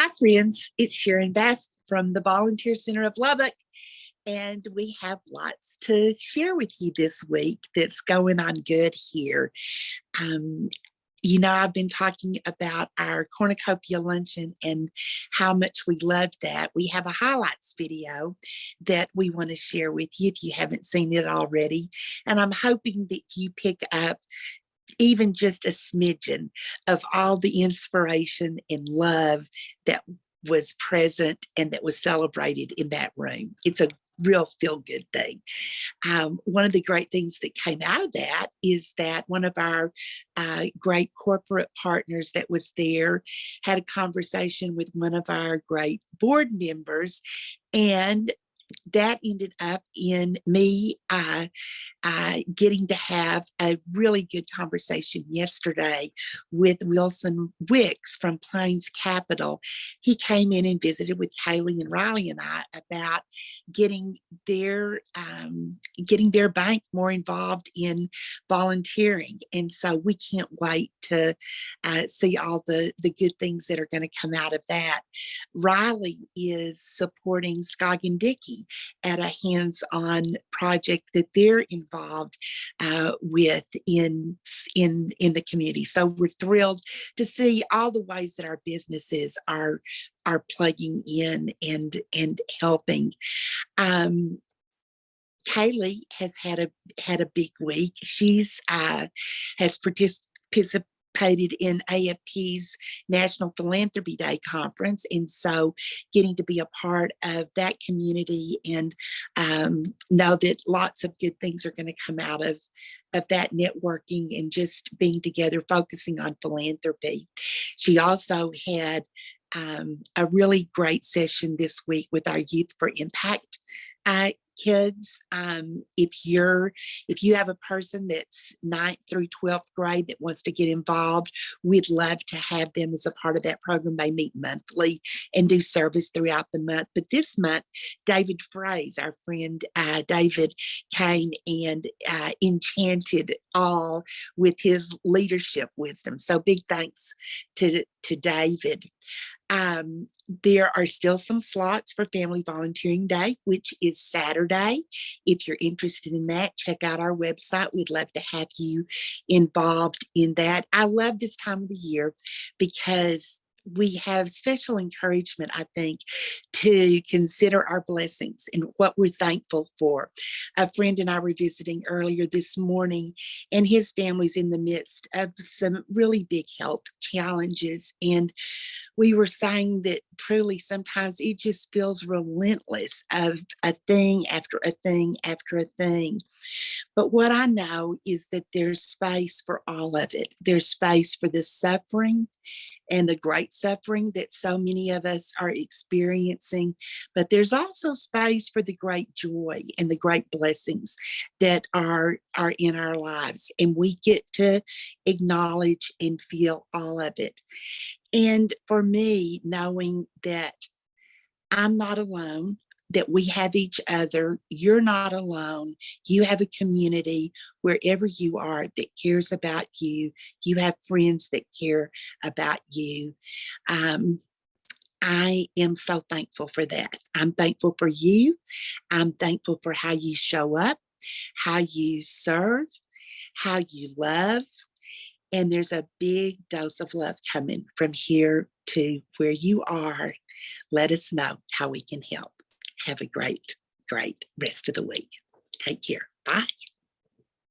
Hi, friends. It's Sharon Bass from the Volunteer Center of Lubbock. And we have lots to share with you this week that's going on good here. Um, you know, I've been talking about our cornucopia luncheon and how much we loved that. We have a highlights video that we want to share with you if you haven't seen it already. And I'm hoping that you pick up even just a smidgen of all the inspiration and love that was present and that was celebrated in that room. It's a real feel good thing. Um, one of the great things that came out of that is that one of our uh, great corporate partners that was there had a conversation with one of our great board members and that ended up in me uh, uh, getting to have a really good conversation yesterday with Wilson Wicks from Plains Capital. He came in and visited with Kaylee and Riley and I about getting their um, getting their bank more involved in volunteering. And so we can't wait to uh, see all the, the good things that are going to come out of that. Riley is supporting Skog and At a hands-on project that they're involved uh, with in, in, in the community. So we're thrilled to see all the ways that our businesses are, are plugging in and, and helping. Um, Kaylee has had a had a big week. She's uh, has participated participated in AFP's National Philanthropy Day conference. And so getting to be a part of that community and um, know that lots of good things are going to come out of, of that networking and just being together, focusing on philanthropy. She also had um, a really great session this week with our Youth for Impact uh, kids um, if you're if you have a person that's ninth through 12th grade that wants to get involved we'd love to have them as a part of that program. They meet monthly and do service throughout the month. But this month david fraze our friend uh, david came and uh, enchanted all with his leadership wisdom. So big thanks to to david. Um, there are still some slots for Family Volunteering Day, which is If you're interested in that, check out our website. We'd love to have you involved in that. I love this time of the year because we have special encouragement, I think, to consider our blessings and what we're thankful for. A friend and I were visiting earlier this morning, and his family's in the midst of some really big health challenges. And we were saying that truly sometimes it just feels relentless of a thing after a thing after a thing. But what I know is that there's space for all of it. There's space for the suffering and the great suffering that so many of us are experiencing, but there's also space for the great joy and the great blessings that are, are in our lives. And we get to acknowledge and feel all of it. And for me, knowing that I'm not alone, that we have each other. You're not alone. You have a community wherever you are that cares about you. You have friends that care about you. Um, I am so thankful for that. I'm thankful for you. I'm thankful for how you show up, how you serve, how you love. And there's a big dose of love coming from here to where you are. Let us know how we can help. Have a great, great rest of the week. Take care. Bye.